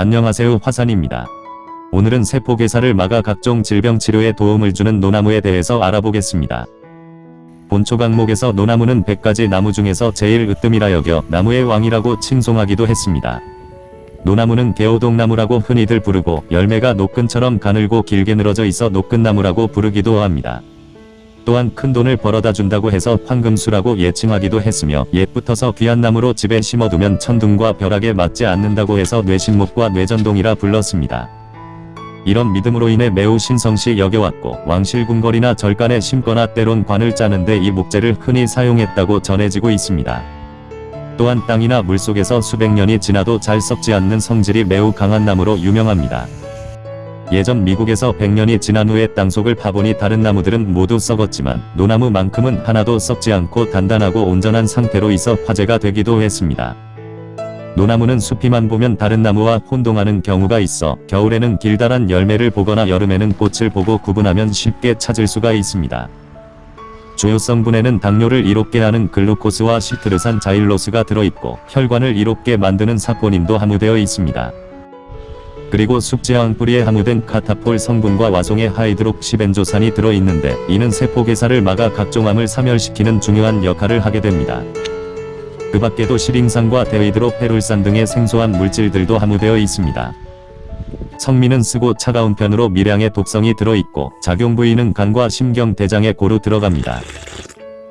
안녕하세요 화산입니다. 오늘은 세포괴사를 막아 각종 질병 치료에 도움을 주는 노나무에 대해서 알아보겠습니다. 본초 강목에서 노나무는 100가지 나무 중에서 제일 으뜸이라 여겨 나무의 왕이라고 칭송하기도 했습니다. 노나무는 개오동나무라고 흔히들 부르고 열매가 노끈처럼 가늘고 길게 늘어져 있어 노끈나무라고 부르기도 합니다. 또한 큰 돈을 벌어다 준다고 해서 황금수라고 예칭하기도 했으며 옛부터서 귀한 나무로 집에 심어두면 천둥과 벼락에 맞지 않는다고 해서 뇌신목과 뇌전동이라 불렀습니다. 이런 믿음으로 인해 매우 신성시 여겨왔고 왕실궁궐이나 절간에 심거나 때론 관을 짜는데 이 목재를 흔히 사용했다고 전해지고 있습니다. 또한 땅이나 물속에서 수백 년이 지나도 잘 썩지 않는 성질이 매우 강한 나무로 유명합니다. 예전 미국에서 100년이 지난 후에 땅속을 파보니 다른 나무들은 모두 썩었지만 노나무만큼은 하나도 썩지 않고 단단하고 온전한 상태로 있어 화제가 되기도 했습니다. 노나무는 숲이만 보면 다른 나무와 혼동하는 경우가 있어 겨울에는 길다란 열매를 보거나 여름에는 꽃을 보고 구분하면 쉽게 찾을 수가 있습니다. 주요 성분에는 당뇨를 이롭게 하는 글루코스와 시트르산 자일로스가 들어있고 혈관을 이롭게 만드는 사포닌도 함유되어 있습니다. 그리고 숙지황 뿌리에 함유된 카타폴 성분과 와송의 하이드록시벤조산이 들어있는데 이는 세포괴사를 막아 각종 암을 사멸시키는 중요한 역할을 하게 됩니다. 그 밖에도 시링산과 데이드로페룰산 등의 생소한 물질들도 함유되어 있습니다. 성미는 쓰고 차가운 편으로 미량의 독성이 들어있고 작용 부위는 간과 심경 대장에 고루 들어갑니다.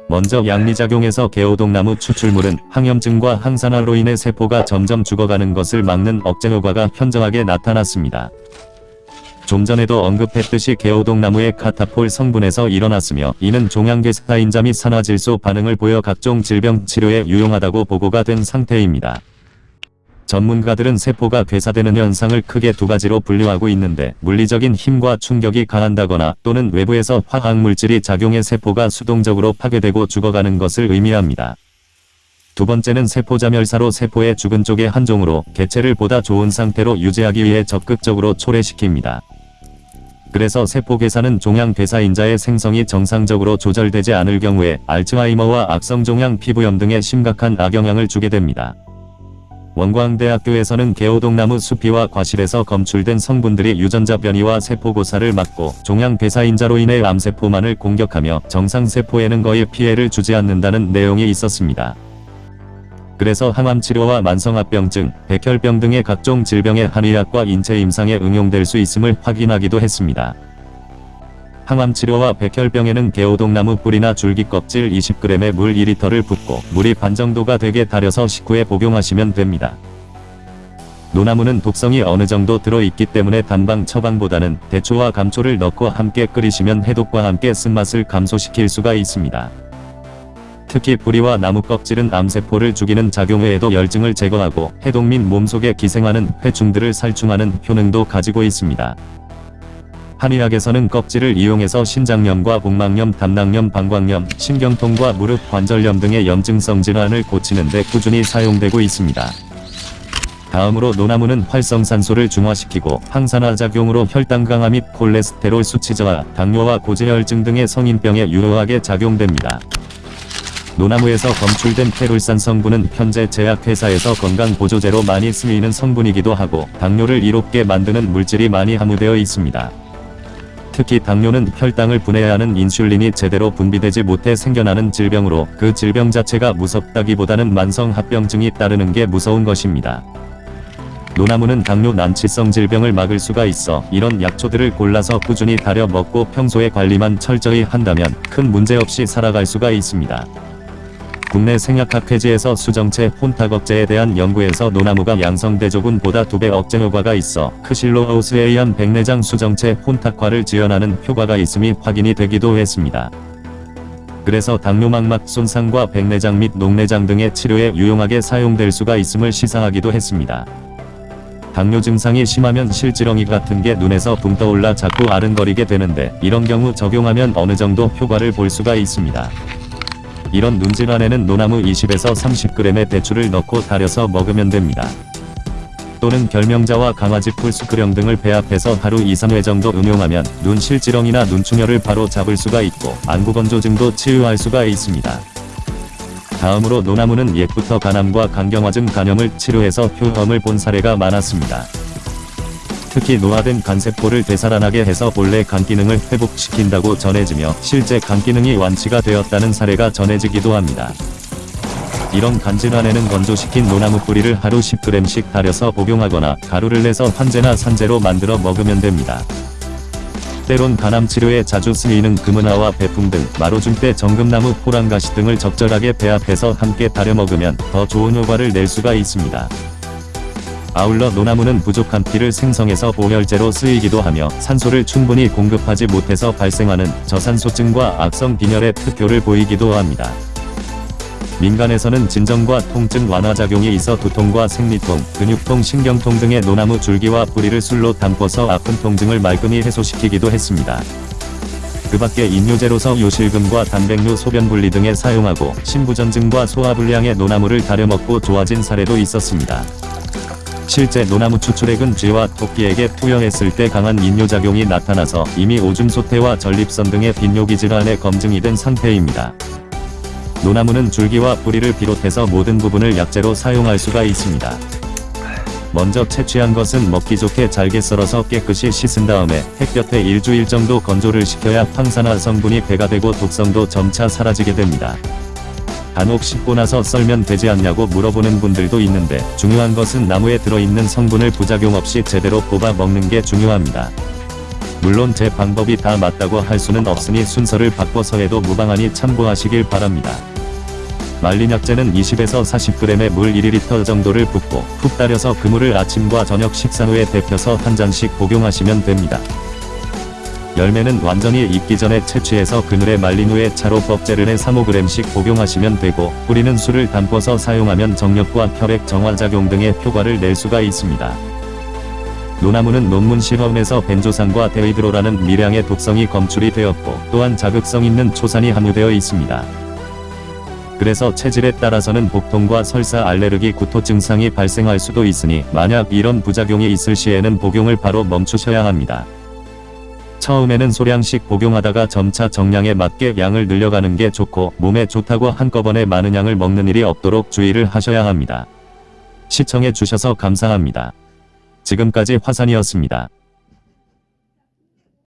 먼저 약리작용에서 개오동나무 추출물은 항염증과 항산화로 인해 세포가 점점 죽어가는 것을 막는 억제 효과가 현저하게 나타났습니다. 좀 전에도 언급했듯이 개오동나무의 카탈폴 성분에서 일어났으며 이는 종양괴사인자 및 산화질소 반응을 보여 각종 질병 치료에 유용하다고 보고가 된 상태입니다. 전문가들은 세포가 괴사되는 현상을 크게 두 가지로 분류하고 있는데 물리적인 힘과 충격이 가한다거나 또는 외부에서 화학물질이 작용해 세포가 수동적으로 파괴되고 죽어가는 것을 의미합니다. 두 번째는 세포자멸사로 세포의 죽은 쪽의 한 종으로 개체를 보다 좋은 상태로 유지하기 위해 적극적으로 초래시킵니다. 그래서 세포괴사는 종양괴사인자의 생성이 정상적으로 조절되지 않을 경우에 알츠하이머와 악성종양 피부염 등의 심각한 악영향을 주게 됩니다. 원광대학교에서는 개오동나무 수피와 과실에서 검출된 성분들이 유전자 변이와 세포고사를 막고 종양괴사인자로 인해 암세포만을 공격하며 정상세포에는 거의 피해를 주지 않는다는 내용이 있었습니다. 그래서 항암치료와 만성합병증, 백혈병 등의 각종 질병의 한의학과 인체 임상에 응용될 수 있음을 확인하기도 했습니다. 항암치료와 백혈병에는 개오동나무 뿌리나 줄기 껍질 20g에 물 2리터를 붓고 물이 반 정도가 되게 달여서 식후에 복용하시면 됩니다. 노나무는 독성이 어느 정도 들어있기 때문에 단방 처방보다는 대초와 감초를 넣고 함께 끓이시면 해독과 함께 쓴맛을 감소시킬 수가 있습니다. 특히 뿌리와 나무 껍질은 암세포를 죽이는 작용 외에도 열증을 제거하고 해독 및 몸속에 기생하는 회충들을 살충하는 효능도 가지고 있습니다. 한의학에서는 껍질을 이용해서 신장염과 복막염, 담낭염, 방광염, 신경통과 무릎 관절염 등의 염증성 질환을 고치는 데 꾸준히 사용되고 있습니다. 다음으로 노나무는 활성산소를 중화시키고 항산화 작용으로 혈당 강화 및 콜레스테롤 수치 저하, 당뇨와 고지혈증 등의 성인병에 유효하게 작용됩니다. 노나무에서 검출된 페룰산 성분은 현재 제약회사에서 건강보조제로 많이 쓰이는 성분이기도 하고 당뇨를 이롭게 만드는 물질이 많이 함유되어 있습니다. 특히 당뇨는 혈당을 분해해야 하는 인슐린이 제대로 분비되지 못해 생겨나는 질병으로 그 질병 자체가 무섭다기보다는 만성합병증이 따르는 게 무서운 것입니다. 노나무는 당뇨 난치성 질병을 막을 수가 있어 이런 약초들을 골라서 꾸준히 다려 먹고 평소에 관리만 철저히 한다면 큰 문제 없이 살아갈 수가 있습니다. 국내 생약학회지에서 수정체 혼탁억제에 대한 연구에서 노나무가 양성대조군보다 2배 억제 효과가 있어 크실로하우스에 의한 백내장 수정체 혼탁화를 지연하는 효과가 있음이 확인이 되기도 했습니다. 그래서 당뇨막막 손상과 백내장 및 녹내장 등의 치료에 유용하게 사용될 수가 있음을 시사하기도 했습니다. 당뇨 증상이 심하면 실지렁이 같은 게 눈에서 붕 떠올라 자꾸 아른거리게 되는데 이런 경우 적용하면 어느 정도 효과를 볼 수가 있습니다. 이런 눈질환에는 노나무 20에서 30g의 대추를 넣고 달여서 먹으면 됩니다. 또는 결명자와 강아지 풀수크령 등을 배합해서 하루 2-3회 정도 응용하면 눈 실지렁이나 눈충혈을 바로 잡을 수가 있고 안구건조증도 치유할 수가 있습니다. 다음으로 노나무는 옛부터 간암과 간경화증 간염을 치료해서 효험을 본 사례가 많았습니다. 특히 노화된 간세포를 되살아나게 해서 본래 간 기능을 회복시킨다고 전해지며 실제 간 기능이 완치가 되었다는 사례가 전해지기도 합니다. 이런 간질환에는 건조시킨 노나무 뿌리를 하루 10g씩 달여서 복용하거나 가루를 내서 환제나 산제로 만들어 먹으면 됩니다. 때론 간암 치료에 자주 쓰이는 금은화와 배풍 등 마로중대 정금나무 포랑가시 등을 적절하게 배합해서 함께 달여 먹으면 더 좋은 효과를 낼 수가 있습니다. 아울러 노나무는 부족한 피를 생성해서 보혈제로 쓰이기도 하며 산소를 충분히 공급하지 못해서 발생하는 저산소증과 악성 빈혈의 특효를 보이기도 합니다. 민간에서는 진정과 통증 완화 작용이 있어 두통과 생리통, 근육통, 신경통 등의 노나무 줄기와 뿌리를 술로 담궈서 아픈 통증을 말끔히 해소시키기도 했습니다. 그 밖에 인뇨제로서 요실금과 단백뇨 소변분리 등에 사용하고 신부전증과 소화불량의 노나무를 다려 먹고 좋아진 사례도 있었습니다. 실제 노나무 추출액은 쥐와 토끼에게 투여했을 때 강한 인뇨작용이 나타나서 이미 오줌 소태와 전립선 등의 빈뇨기 질환에 검증이 된 상태입니다. 노나무는 줄기와 뿌리를 비롯해서 모든 부분을 약재로 사용할 수가 있습니다. 먼저 채취한 것은 먹기 좋게 잘게 썰어서 깨끗이 씻은 다음에 햇볕에 일주일 정도 건조를 시켜야 황산화 성분이 배가 되고 독성도 점차 사라지게 됩니다. 간혹 씻고 나서 썰면 되지 않냐고 물어보는 분들도 있는데 중요한 것은 나무에 들어있는 성분을 부작용 없이 제대로 뽑아 먹는 게 중요합니다. 물론 제 방법이 다 맞다고 할 수는 없으니 순서를 바꿔서 해도 무방하니 참고하시길 바랍니다. 말린 약재는 20에서 40g의 물 1리터 정도를 붓고 푹 따려서 그물을 아침과 저녁 식사 후에 데펴서 한 잔씩 복용하시면 됩니다. 열매는 완전히 익기 전에 채취해서 그늘에 말린 후에 차로 껍질을 해 3-5g씩 복용하시면 되고 뿌리는 술을 담궈서 사용하면 정력과 혈액 정화작용 등의 효과를 낼 수가 있습니다. 노나무는 논문 실험에서 벤조산과 데이드로라는 미량의 독성이 검출이 되었고 또한 자극성 있는 초산이 함유되어 있습니다. 그래서 체질에 따라서는 복통과 설사 알레르기 구토 증상이 발생할 수도 있으니 만약 이런 부작용이 있을 시에는 복용을 바로 멈추셔야 합니다. 처음에는 소량씩 복용하다가 점차 정량에 맞게 양을 늘려가는 게 좋고 몸에 좋다고 한꺼번에 많은 양을 먹는 일이 없도록 주의를 하셔야 합니다. 시청해 주셔서 감사합니다. 지금까지 화산이었습니다.